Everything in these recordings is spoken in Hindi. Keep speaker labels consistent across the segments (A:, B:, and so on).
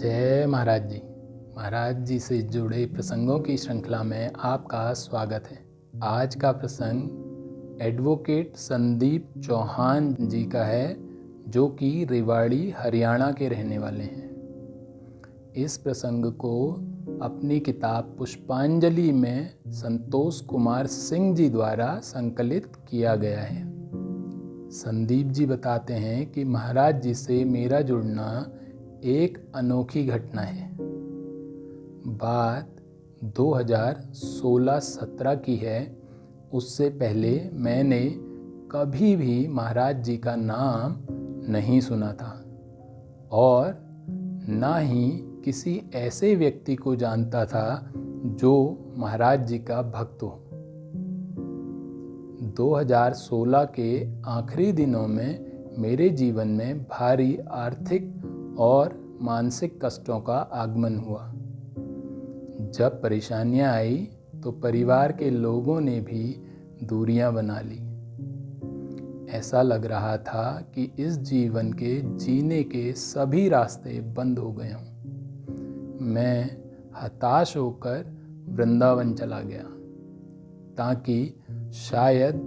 A: जय महाराज जी। महाराज जी से जुड़े प्रसंगों की श्रृंखला में आपका स्वागत है। आज का प्रसंग एडवोकेट संदीप चौहान जी का है, जो कि रेवाड़ी, हरियाणा के रहने वाले हैं। इस प्रसंग को अपनी किताब पुष्पांजलि में संतोष कुमार सिंह जी द्वारा संकलित किया गया है। संदीप जी बताते हैं कि महाराज जी से मेरा जुड़ना एक अनोखी घटना है। बात 2016-17 की है। उससे पहले मैंने कभी भी महाराज जी का नाम नहीं सुना था और ना ही किसी ऐसे व्यक्ति को जानता था जो महाराज जी का भक्त हो। 2016 के आखिरी दिनों में मेरे जीवन में भारी आर्थिक और मानसिक कष्टों का आगमन हुआ। जब परेशानियाँ आई तो परिवार के लोगों ने भी दूरियाँ बना ली। ऐसा लग रहा था कि इस जीवन के जीने के सभी रास्ते बंद हो गए हों। मैं हताश होकर वृंदावन चला गया, ताकि शायद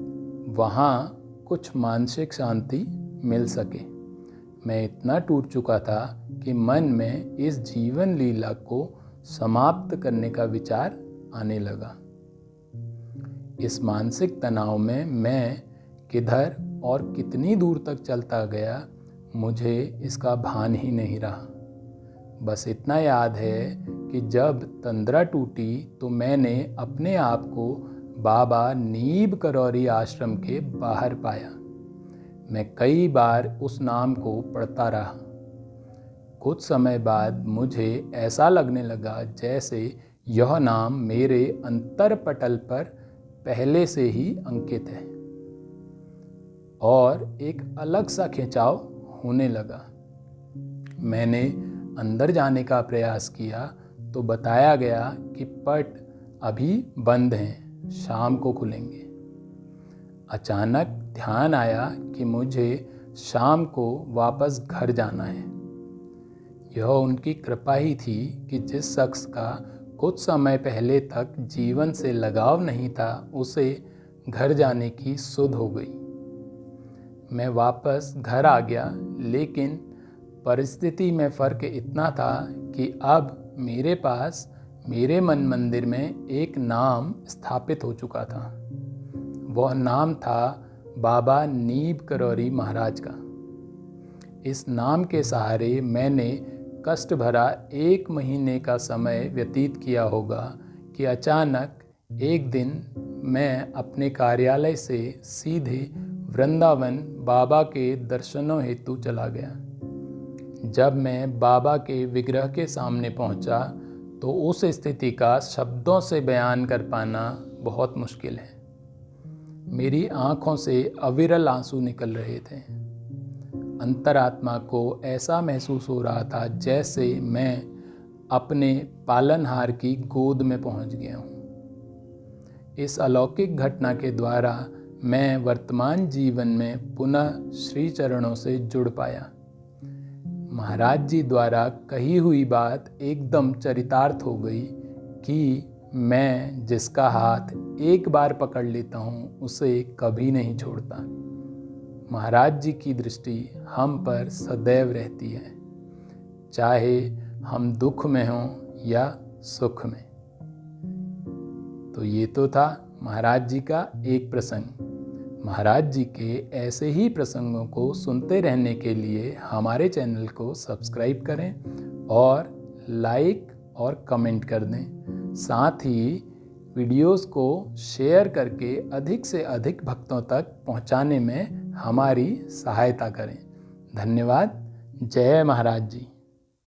A: वहाँ कुछ मानसिक शांति मिल सके। मैं इतना टूट चुका था कि मन में इस जीवन लीला को समाप्त करने का विचार आने लगा। इस मानसिक तनाव में मैं किधर और कितनी दूर तक चलता गया, मुझे इसका भान ही नहीं रहा। बस इतना याद है कि जब तंद्रा टूटी तो मैंने अपने आप को बाबा नीब करौरी आश्रम के बाहर पाया। मैं कई बार उस नाम को पढ़ता रहा। कुछ समय बाद मुझे ऐसा लगने लगा जैसे यह नाम मेरे अंतर पटल पर पहले से ही अंकित है। और एक अलग सा खिंचाव होने लगा। मैंने अंदर जाने का प्रयास किया तो बताया गया कि पट अभी बंद हैं, शाम को खुलेंगे। अचानक ध्यान आया कि मुझे शाम को वापस घर जाना है। यह उनकी कृपा ही थी कि जिस शख्स का कुछ समय पहले तक जीवन से लगाव नहीं था, उसे घर जाने की सुध हो गई। मैं वापस घर आ गया, लेकिन परिस्थिति में फ़र्क इतना था कि अब मेरे पास, मेरे मन मंदिर में एक नाम स्थापित हो चुका था। वह नाम था बाबा नीब करौरी महाराज का। इस नाम के सहारे मैंने कष्ट भरा एक महीने का समय व्यतीत किया होगा कि अचानक एक दिन मैं अपने कार्यालय से सीधे वृंदावन बाबा के दर्शनों हेतु चला गया। जब मैं बाबा के विग्रह के सामने पहुँचा तो उस स्थिति का शब्दों से बयान कर पाना बहुत मुश्किल है। मेरी आँखों से अविरल आँसू निकल रहे थे। अंतरात्मा को ऐसा महसूस हो रहा था जैसे मैं अपने पालनहार की गोद में पहुँच गया हूँ। इस अलौकिक घटना के द्वारा मैं वर्तमान जीवन में पुनः श्री चरणों से जुड़ पाया। महाराज जी द्वारा कही हुई बात एकदम चरितार्थ हो गई कि मैं जिसका हाथ एक बार पकड़ लेता हूँ, उसे कभी नहीं छोड़ता। महाराज जी की दृष्टि हम पर सदैव रहती है, चाहे हम दुख में हों या सुख में। तो ये तो था महाराज जी का एक प्रसंग। महाराज जी के ऐसे ही प्रसंगों को सुनते रहने के लिए हमारे चैनल को सब्सक्राइब करें और लाइक और कमेंट कर दें। साथ ही वीडियोस को शेयर करके अधिक से अधिक भक्तों तक पहुँचाने में हमारी सहायता करें। धन्यवाद। जय महाराज जी।